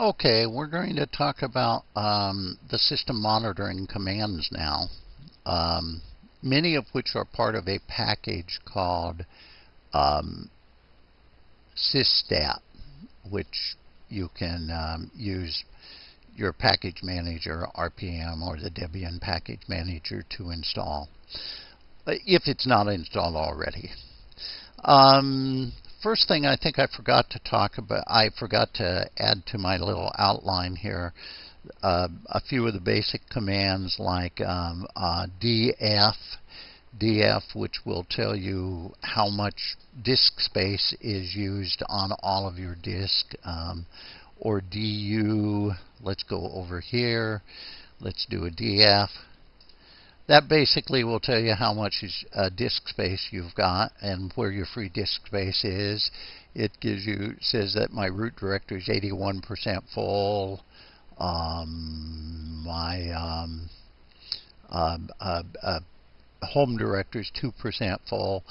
Okay, we're going to talk about um, the system monitoring commands now, um, many of which are part of a package called um, which you can um, use your package manager, RPM, or the Debian package manager to install, uh, if it's not installed already. First thing I think I forgot to talk about, I forgot to add to my little outline here uh, a few of the basic commands like um, uh, df, df, which will tell you how much disk space is used on all of your disk, um, or du, let's go over here, let's do a df, that basically will tell you how much uh, disk space you've got and where your free disk space is. It gives you says that my root directory is 81% full. Um, my um, um uh, uh, home directory is 2% full.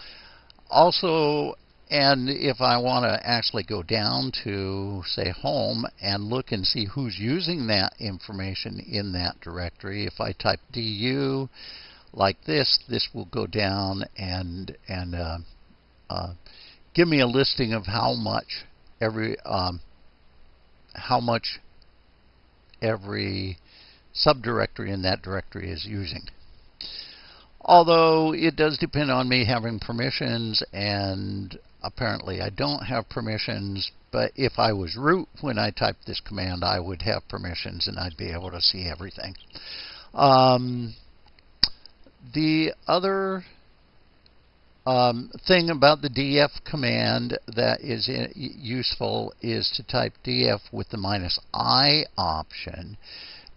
Also, and if I want to actually go down to, say, home and look and see who's using that information in that directory, if I type du like this, this will go down and, and uh, uh, give me a listing of how much every, um, how much every subdirectory in that directory is using. Although it does depend on me having permissions and apparently I don't have permissions, but if I was root when I typed this command, I would have permissions and I'd be able to see everything. Um, the other um, thing about the df command that is useful is to type df with the minus i option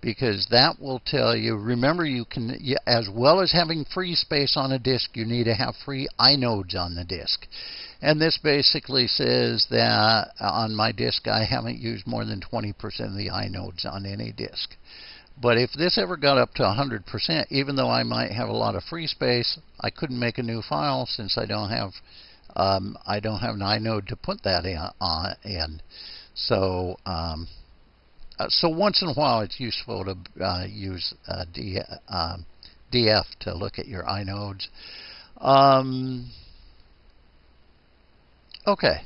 because that will tell you, remember you can, as well as having free space on a disk, you need to have free inodes on the disk. And this basically says that on my disk I haven't used more than 20% of the inodes on any disk. But if this ever got up to 100%, even though I might have a lot of free space, I couldn't make a new file since I don't have um, I don't have an inode to put that in. Uh, in. So um, uh, so once in a while, it's useful to uh, use uh, D, um, DF to look at your inodes. Um, okay.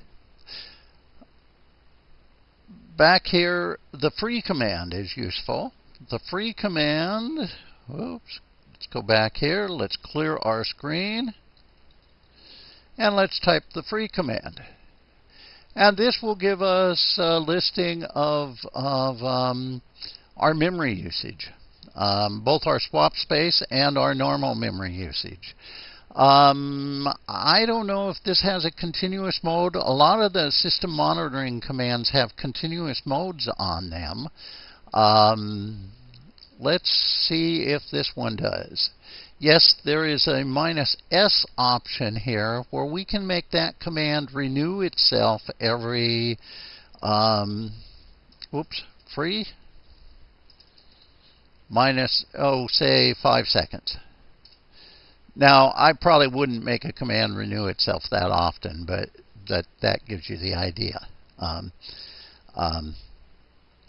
Back here, the free command is useful. The free command, oops, let's go back here. Let's clear our screen. And let's type the free command. And this will give us a listing of, of um, our memory usage, um, both our swap space and our normal memory usage. Um, I don't know if this has a continuous mode. A lot of the system monitoring commands have continuous modes on them. Um, let's see if this one does. Yes, there is a minus S option here where we can make that command renew itself every, um, whoops, free, minus, oh, say five seconds. Now, I probably wouldn't make a command renew itself that often, but that, that gives you the idea. Um, um,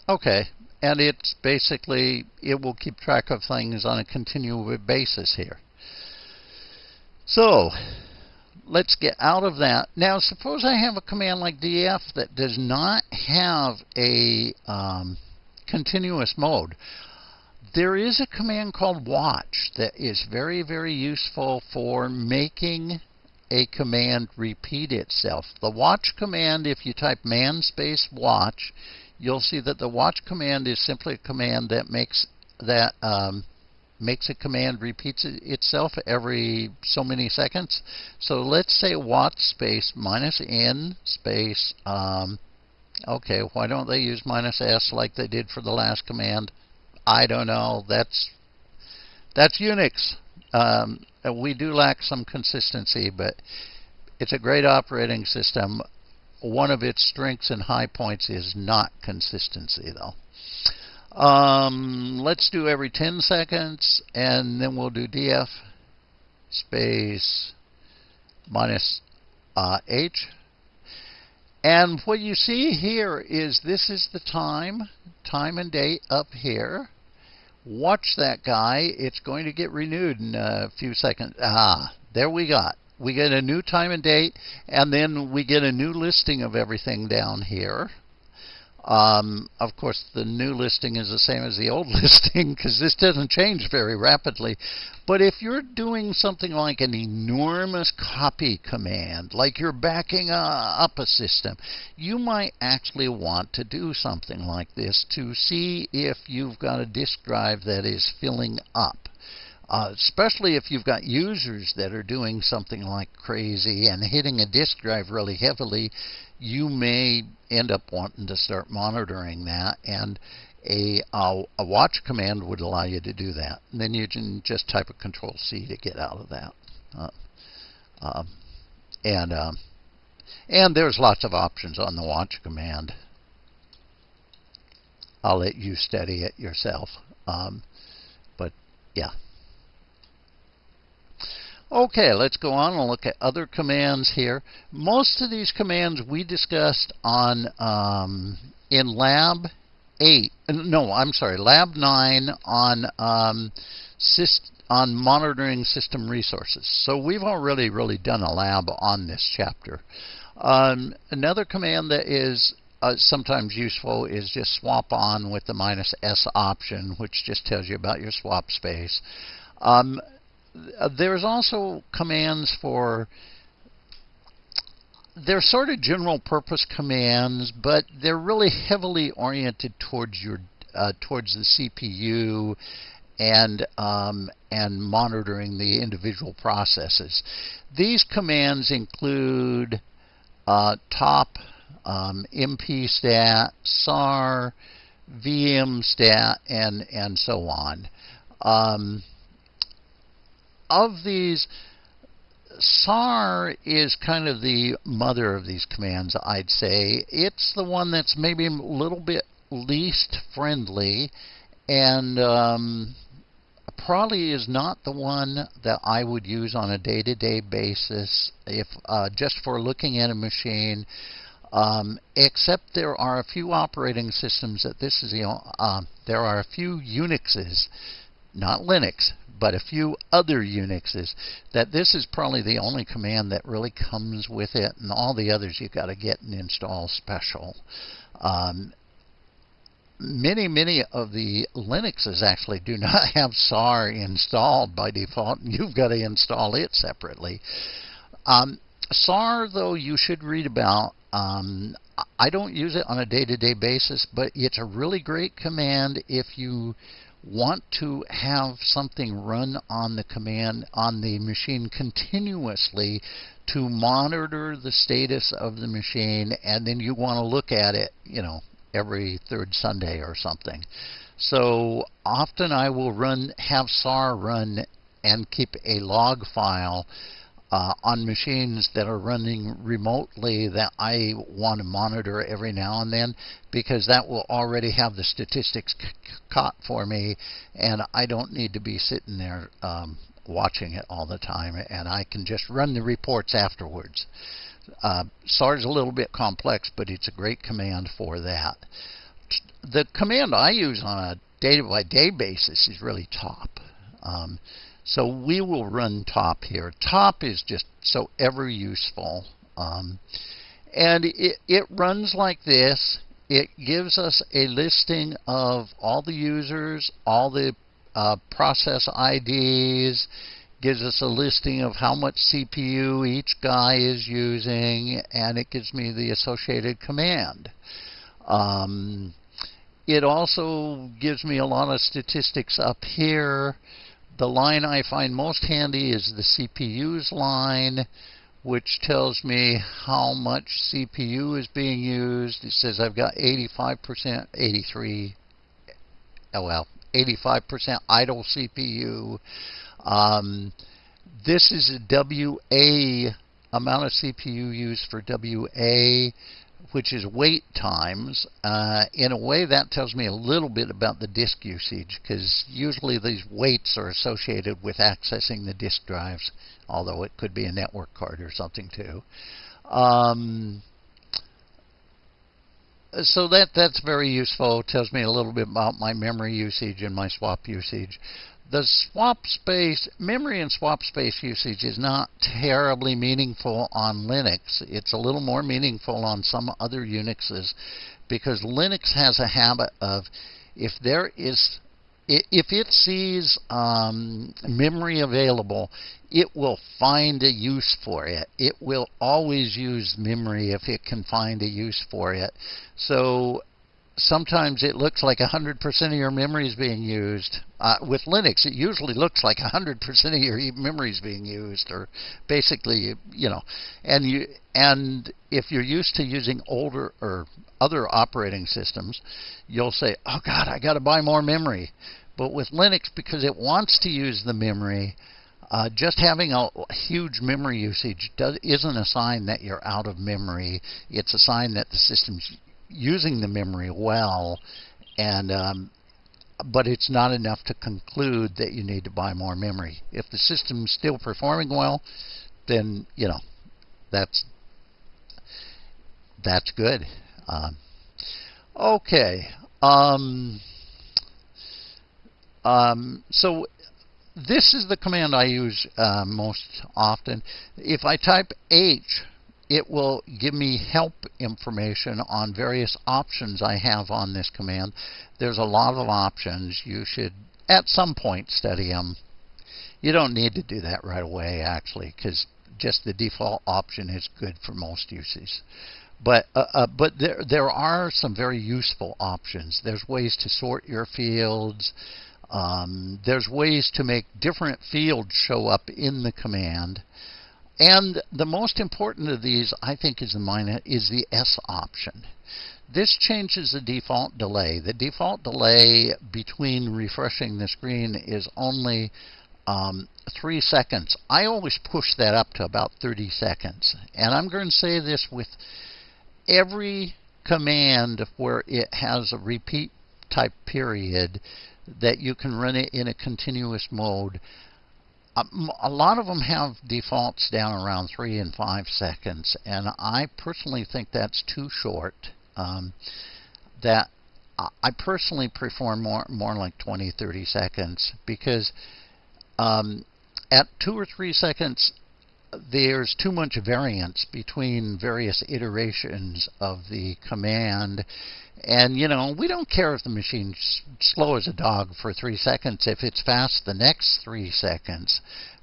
okay, and it's basically, it will keep track of things on a continual basis here. So, let's get out of that. Now, suppose I have a command like df that does not have a um, continuous mode. There is a command called watch that is very, very useful for making a command repeat itself. The watch command, if you type man space watch, you'll see that the watch command is simply a command that makes that um, makes a command repeats itself every so many seconds. So let's say watch space minus n space. Um, okay, why don't they use minus s like they did for the last command? I don't know. That's that's Unix. Um, we do lack some consistency, but it's a great operating system one of its strengths and high points is not consistency, though. Um, let's do every 10 seconds, and then we'll do df space minus uh, h. And what you see here is this is the time, time and date up here. Watch that guy. It's going to get renewed in a few seconds. Ah, there we got. We get a new time and date, and then we get a new listing of everything down here. Um, of course, the new listing is the same as the old listing because this doesn't change very rapidly. But if you're doing something like an enormous copy command, like you're backing uh, up a system, you might actually want to do something like this to see if you've got a disk drive that is filling up. Uh, especially if you've got users that are doing something like crazy and hitting a disk drive really heavily, you may end up wanting to start monitoring that. And a, a, a watch command would allow you to do that. And then you can just type a Control C to get out of that. Uh, um, and um, and there's lots of options on the watch command. I'll let you study it yourself. Um, but yeah. Okay, let's go on and look at other commands here. Most of these commands we discussed on um, in Lab 8. No, I'm sorry, Lab 9 on um, on monitoring system resources. So we've already really done a lab on this chapter. Um, another command that is uh, sometimes useful is just swap on with the minus S option, which just tells you about your swap space. Um, uh, there's also commands for they're sort of general purpose commands, but they're really heavily oriented towards your uh, towards the CPU and um, and monitoring the individual processes. These commands include uh, top, um, mpstat, sar, vmstat, and and so on. Um, of these, SAR is kind of the mother of these commands, I'd say. It's the one that's maybe a little bit least friendly and um, probably is not the one that I would use on a day-to-day -day basis if uh, just for looking at a machine. Um, except there are a few operating systems that this is the uh, there are a few Unixes, not Linux, but a few other Unixes, that this is probably the only command that really comes with it, and all the others you've got to get and install special. Um, many, many of the Linuxes actually do not have SAR installed by default, you've got to install it separately. Um, SAR, though, you should read about. Um, I don't use it on a day-to-day -day basis, but it's a really great command if you want to have something run on the command on the machine continuously to monitor the status of the machine and then you want to look at it you know every third Sunday or something. So often I will run have SAR run and keep a log file uh, on machines that are running remotely that I want to monitor every now and then because that will already have the statistics caught for me and I don't need to be sitting there um, watching it all the time and I can just run the reports afterwards. Uh, SAR is a little bit complex but it's a great command for that. The command I use on a day-by-day -day basis is really top. Um, so we will run top here. Top is just so ever useful. Um, and it, it runs like this. It gives us a listing of all the users, all the uh, process IDs, gives us a listing of how much CPU each guy is using, and it gives me the associated command. Um, it also gives me a lot of statistics up here. The line I find most handy is the CPU's line, which tells me how much CPU is being used. It says I've got 85%, 83, oh well, 85% idle CPU. Um, this is a WA amount of CPU used for WA which is wait times. Uh, in a way, that tells me a little bit about the disk usage because usually these waits are associated with accessing the disk drives, although it could be a network card or something too. Um, so that that's very useful. It tells me a little bit about my memory usage and my swap usage. The swap space, memory and swap space usage is not terribly meaningful on Linux. It's a little more meaningful on some other Unixes because Linux has a habit of if there is if it sees um, memory available, it will find a use for it. It will always use memory if it can find a use for it. So sometimes it looks like 100% of your memory is being used. Uh, with Linux, it usually looks like 100% of your memory is being used, or basically, you know, and you and if you're used to using older or other operating systems, you'll say, "Oh God, I got to buy more memory." But with Linux, because it wants to use the memory, uh, just having a huge memory usage does, isn't a sign that you're out of memory. It's a sign that the system's using the memory well, and um, but it's not enough to conclude that you need to buy more memory. If the system's still performing well, then you know that's that's good. Um, okay. Um, um, so this is the command I use uh, most often. If I type H it will give me help information on various options I have on this command. There's a lot of options. You should, at some point, study them. You don't need to do that right away, actually, because just the default option is good for most uses. But uh, uh, but there there are some very useful options. There's ways to sort your fields. Um, there's ways to make different fields show up in the command. And the most important of these, I think, is the is the S option. This changes the default delay. The default delay between refreshing the screen is only um, three seconds. I always push that up to about 30 seconds. And I'm going to say this with every command where it has a repeat type period that you can run it in a continuous mode a lot of them have defaults down around three and five seconds, and I personally think that's too short. Um, that I personally prefer more more like 20, 30 seconds because um, at two or three seconds there's too much variance between various iterations of the command and, you know, we don't care if the machine's slow as a dog for three seconds if it's fast the next three seconds.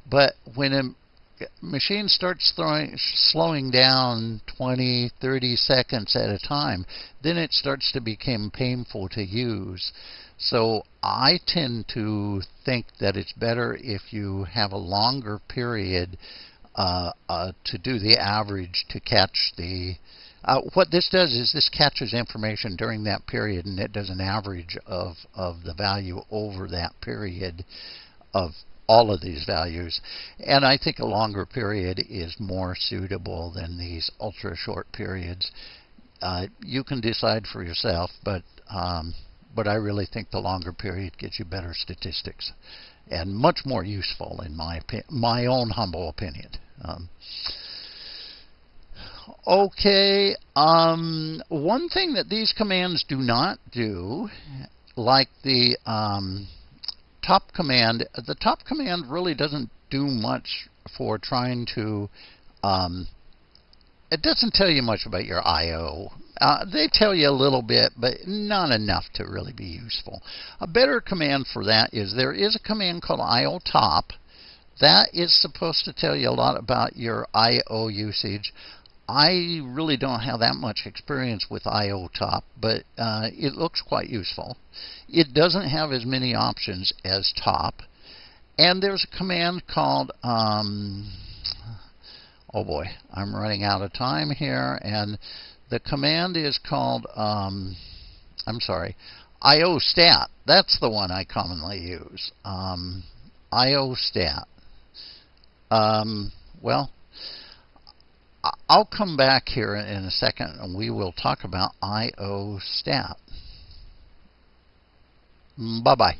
But when a machine starts throwing, slowing down 20, 30 seconds at a time, then it starts to become painful to use. So I tend to think that it's better if you have a longer period uh, uh, to do the average to catch the uh, what this does is this catches information during that period and it does an average of, of the value over that period of all of these values. And I think a longer period is more suitable than these ultra short periods. Uh, you can decide for yourself, but um, but I really think the longer period gives you better statistics and much more useful in my my own humble opinion. Um, Okay, um, one thing that these commands do not do, like the um, top command, the top command really doesn't do much for trying to, um, it doesn't tell you much about your I.O. Uh, they tell you a little bit, but not enough to really be useful. A better command for that is there is a command called IO top. That is supposed to tell you a lot about your I.O. usage. I really don't have that much experience with IOTop, but uh, it looks quite useful. It doesn't have as many options as top. And there's a command called, um, oh boy, I'm running out of time here. And the command is called, um, I'm sorry, IOStat. That's the one I commonly use. Um, IOStat. Um, well, I'll come back here in a second and we will talk about IO stat. Bye-bye.